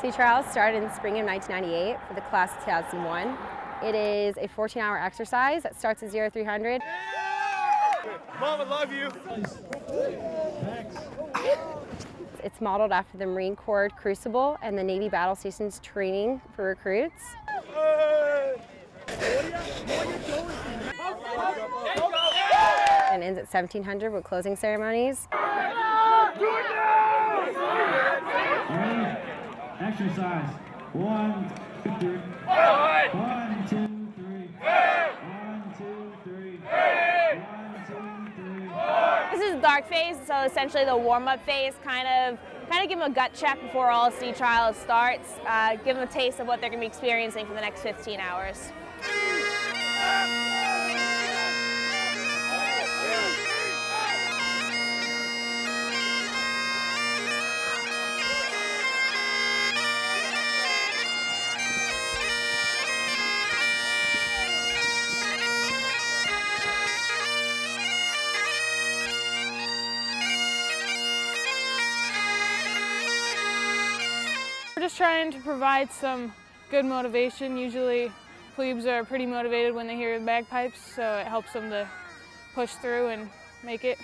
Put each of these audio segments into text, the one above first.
Sea Trials started in the spring of 1998 for the class of 2001. It is a 14-hour exercise that starts at 0 300. Mom, I love you. Thanks. It's modeled after the Marine Corps Crucible and the Navy Battle Stations training for recruits. And ends at 1700 with closing ceremonies. Exercise. One, two, three. One, two, three. One, two, three. One, two, three. This is dark phase, so essentially the warm-up phase, kind of kind of give them a gut check before all sea trials starts, uh, give them a taste of what they're going to be experiencing for the next 15 hours. Just trying to provide some good motivation. Usually plebes are pretty motivated when they hear the bagpipes, so it helps them to push through and make it.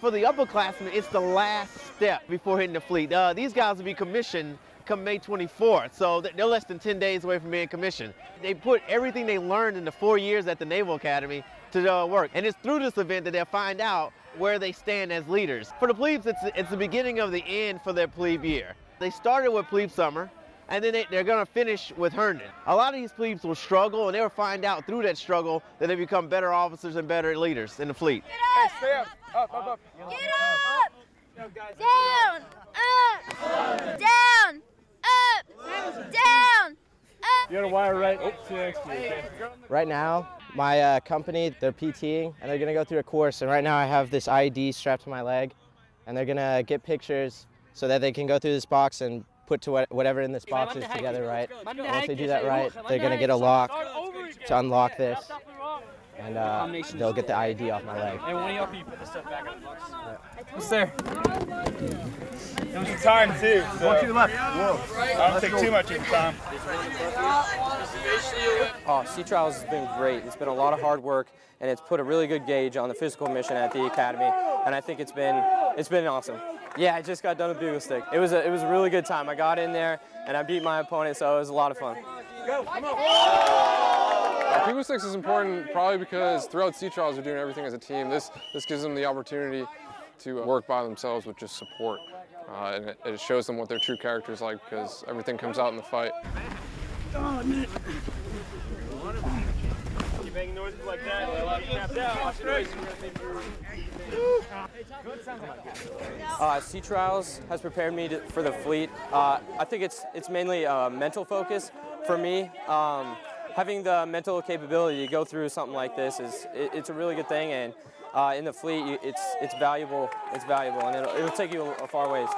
For the upperclassmen, it's the last step before hitting the fleet. Uh, these guys will be commissioned come May 24th, so they're less than 10 days away from being commissioned. They put everything they learned in the four years at the Naval Academy to uh, work, and it's through this event that they'll find out where they stand as leaders. For the plebes, it's, it's the beginning of the end for their plebe year. They started with plebe summer, and then they, are going to finish with Herndon. A lot of these plebes will struggle, and they'll find out through that struggle that they become better officers and better leaders in the fleet. Get up! Up, up, up. Get up! Down! Up! Down! Up! Down! Up! You got to wire right to next to Right now, my uh, company, they're PTing, and they're going to go through a course. And right now I have this ID strapped to my leg, and they're going to get pictures so that they can go through this box and put to what, whatever in this box is together right. And once they do that right, they're going to get a lock to unlock this, and uh, they'll get the ID off my leg. Hey, one of y'all can you put this stuff back in the box? Yes, sir. It was your time, too. So. Walk to the left. Whoa. I don't take too much of your time. Oh, Sea Trials has been great. It's been a lot of hard work, and it's put a really good gauge on the physical mission at the academy, and I think it's been it's been awesome. Yeah, I just got done with pugil stick. It was a it was a really good time. I got in there and I beat my opponent, so it was a lot of fun. Go, come on. Pugil Sticks is important probably because throughout Sea Trials they're doing everything as a team. This this gives them the opportunity to uh, work by themselves with just support. Uh, and it, it shows them what their true character is like because everything comes out in the fight. Oh, man. Uh, sea Trials has prepared me to, for the fleet. Uh, I think it's it's mainly a mental focus for me. Um, having the mental capability to go through something like this is it, it's a really good thing, and uh, in the fleet, it's it's valuable. It's valuable, and it'll, it'll take you a far ways.